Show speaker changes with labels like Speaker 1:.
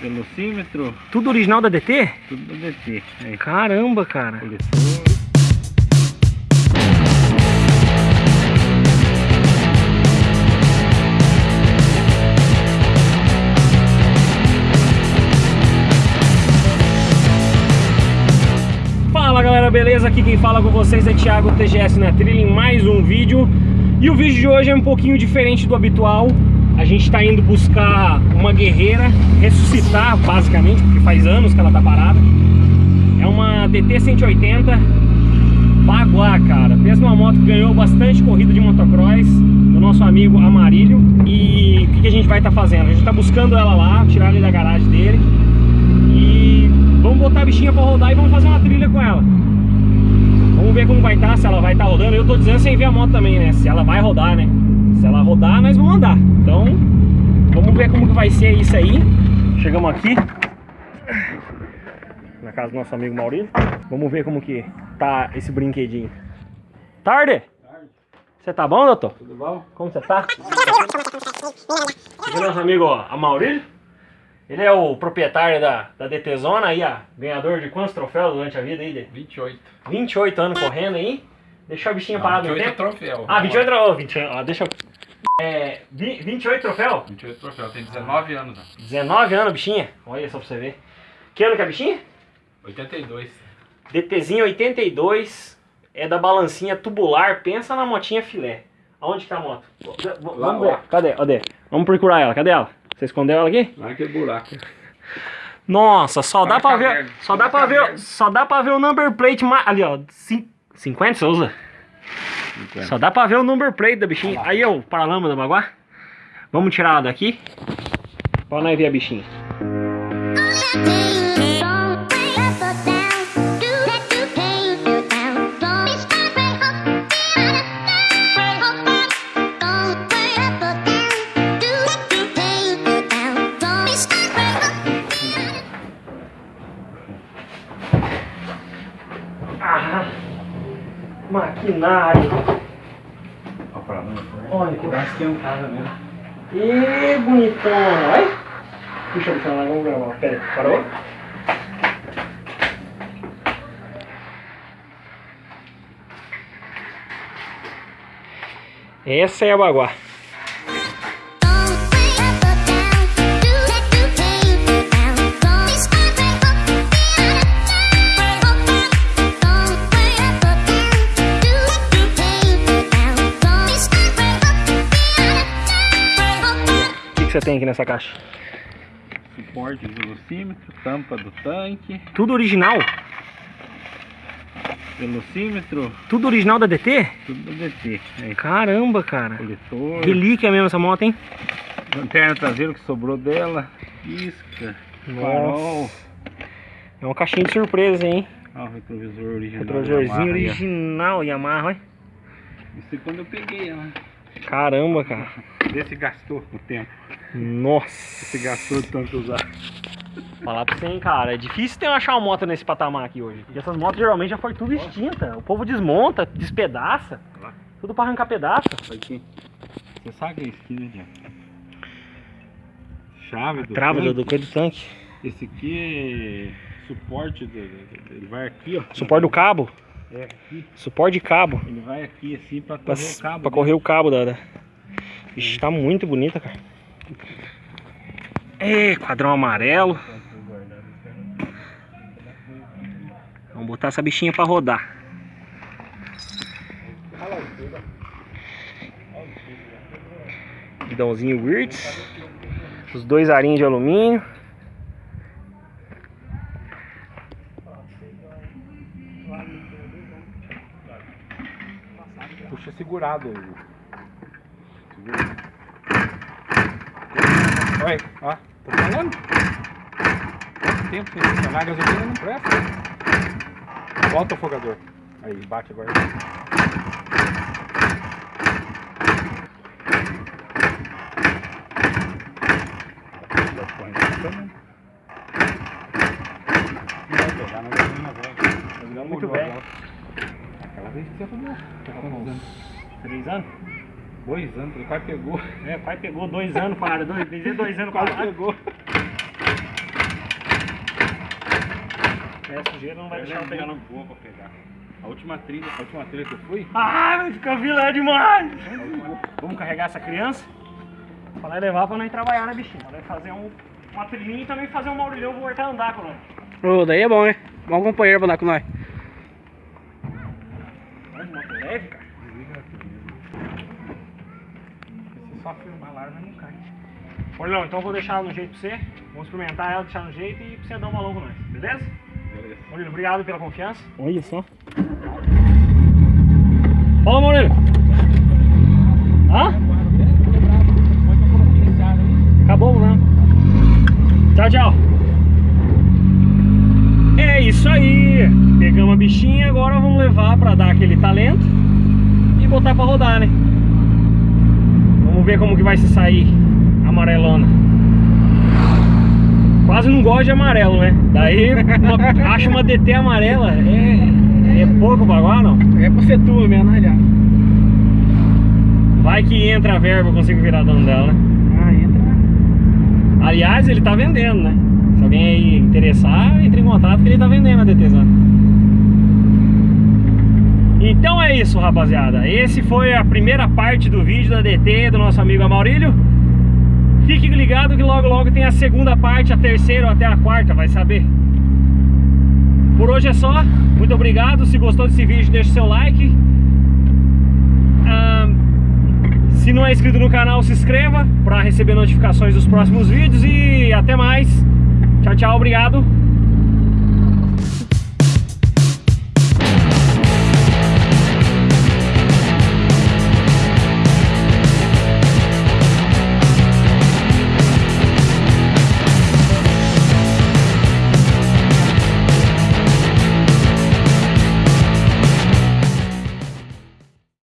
Speaker 1: velocímetro,
Speaker 2: Tudo original da DT?
Speaker 1: tudo do DT. Aí,
Speaker 2: Caramba, cara.
Speaker 1: coletor.
Speaker 2: Fala galera, beleza? Aqui quem fala com vocês é Thiago TGS na trilha em mais um vídeo E o vídeo de hoje é um pouquinho diferente do habitual A gente está indo buscar uma guerreira, ressuscitar basicamente, porque faz anos que ela tá parada É uma DT 180 Baguá, cara Pensa numa moto que ganhou bastante corrida de motocross Do nosso amigo Amarilho E o que, que a gente vai estar fazendo? A gente está buscando ela lá, tirar ele da garagem dele E vamos botar a bichinha pra rodar e vamos fazer uma trilha com ela Vamos ver como vai estar, se ela vai estar rodando Eu tô dizendo sem ver a moto também, né? Se ela vai rodar, né? Se ela rodar, nós vamos andar Então, vamos ver como que vai ser isso aí Chegamos aqui Na casa do nosso amigo Maurício Vamos ver como que tá esse brinquedinho Tarde! Você tá bom, doutor?
Speaker 1: Tudo bom?
Speaker 2: Como você tá? É nosso amigo ó, Amaurílio. Ele é o proprietário da, da DT Zona aí, ó. Ganhador de quantos troféus durante a vida aí? De
Speaker 1: 28.
Speaker 2: 28 anos correndo aí. Deixou a bichinha parada no
Speaker 1: 28 é
Speaker 2: tempo.
Speaker 1: troféu.
Speaker 2: Ah, 28 troféus. 28, ó, deixa eu... É, vi- 28 troféu?
Speaker 1: 28 troféu, tem 19 anos. né?
Speaker 2: 19 anos, bichinha. Olha só pra você ver. Que ano que é a bichinha?
Speaker 1: 82.
Speaker 2: DTzinho 82. É da balancinha tubular. Pensa na motinha filé. Aonde que tá a moto? V-
Speaker 1: Lá,
Speaker 2: Vamos ver.
Speaker 1: lá.
Speaker 2: Cadê? Cadê? Vamos procurar ela. Cadê ela? Você escondeu ela aqui?
Speaker 1: Lá naquele buraco.
Speaker 2: Nossa, só dá pra ver, só dá pra ver, só dá para ver o number plate ali, ó, cin- 50 você usa? Só dá pra ver o number plate da bichinha. Aí, ó, o paralama da baguá. Vamos tirar ela daqui. Pra nós ver a bichinha. Ah, maquinário.
Speaker 1: Lá.
Speaker 2: Olha que
Speaker 1: que é um casa mesmo.
Speaker 2: E bonitona, olha. Puxa, puxa lá, vamos gravar. Pera aí, parou? Essa é a baguá. Tem aqui nessa caixa?
Speaker 1: Suporte de velocímetro, tampa do tanque,
Speaker 2: Tudo original?
Speaker 1: velocímetro,
Speaker 2: Tudo original da DT?
Speaker 1: tudo do DT. Aí,
Speaker 2: Caramba, cara.
Speaker 1: coletor,
Speaker 2: Relíquia mesmo essa moto, hein?
Speaker 1: lanterna traseira que sobrou dela, isca, farol.
Speaker 2: É uma caixinha de surpresa, hein?
Speaker 1: o retrovisor original.
Speaker 2: Retrovisorzinho
Speaker 1: Yamaha
Speaker 2: original Yamaha, olha.
Speaker 1: Isso é quando eu peguei ela.
Speaker 2: Caramba, cara.
Speaker 1: Vê se gastou o tempo.
Speaker 2: Nossa.
Speaker 1: Se gastou tanto usar.
Speaker 2: Falar pra você, hein, cara. É difícil ter achar uma moto nesse patamar aqui hoje. Porque essas motos geralmente já foi tudo extinta. O povo desmonta, despedaça. Tudo pra arrancar pedaço.
Speaker 1: Aqui. Você sabe que é isso aqui, né, Diego? Chave do
Speaker 2: Trava do,
Speaker 1: tanque.
Speaker 2: do coisa do tanque.
Speaker 1: Esse aqui é suporte, do, ele vai aqui, ó.
Speaker 2: Suporte do cabo.
Speaker 1: É, aqui.
Speaker 2: Suporte de cabo.
Speaker 1: Ele vai aqui assim pra
Speaker 2: Pra,
Speaker 1: correr o cabo.
Speaker 2: pra correr o cabo da. da... Ixi, tá muito bonita, cara. É, quadrão amarelo. Vamos botar essa bichinha pra rodar. Guidãozinho Wirtz. Os dois arinhos de alumínio.
Speaker 1: Puxa segurado. Segura. Olha, ó. Tô falando. Quanto tempo sem funcionar a gasolina não presta. Volta o afogador. Aí, bate agora.
Speaker 2: Muito bem.
Speaker 1: Aquela vez que você arrumou. Tá anos? Dois anos, o pai pegou.
Speaker 2: É, pai pegou dois anos para. Dois, dizer dois anos
Speaker 1: Quase
Speaker 2: para.
Speaker 1: pegou.
Speaker 2: É, sujeira não vai
Speaker 1: Eu
Speaker 2: deixar eu
Speaker 1: lembro
Speaker 2: pegar não.
Speaker 1: vou pra pegar. A última trilha, a última trilha que eu fui,
Speaker 2: Ai, vai ficar vilã demais! Vamos carregar essa criança pra nós levar pra nós trabalhar, né, bichinho? Pra nós fazer um, uma trilhinha e também fazer um maurilhão voltar a andar com nós.
Speaker 3: Ô, daí é bom, hein? Bom companheiro pra andar com nós.
Speaker 2: Vamos, moto leve, cara.
Speaker 1: Lá, ela não cai.
Speaker 2: Então eu vou deixar ela no jeito pra você. Vamos experimentar ela, deixar no jeito e pra você dar um valor com nós, beleza?
Speaker 1: Beleza.
Speaker 2: Maurílio, obrigado pela confiança. Olha só. Fala, Maurílio. Hã? Acabou, né? Tchau, tchau. É isso aí. Pegamos a bichinha, agora vamos levar pra dar aquele talento e botar pra rodar, né? Vamos ver como que vai se sair a amarelona. Quase não gosto de amarelo, né? Daí uma, acho uma DT amarela é, é pouco agora, não?
Speaker 3: É pra ser tua mesmo, né?
Speaker 2: Vai que entra a verba, eu consigo virar dono dela, né?
Speaker 3: Ah, entra.
Speaker 2: Aliás, ele tá vendendo, né? Se alguém aí interessar, entre em contato que ele tá vendendo a DTzão. Então é isso, rapaziada. Esse foi a primeira parte do vídeo da DT do nosso amigo Amaurílio. Fique ligado que logo logo tem a segunda parte, a terceira ou até a quarta, vai saber. Por hoje é só. Muito obrigado. Se gostou desse vídeo, deixe seu like. Ah, se não é inscrito no canal, se inscreva para receber notificações dos próximos vídeos e até mais. Tchau, tchau, obrigado.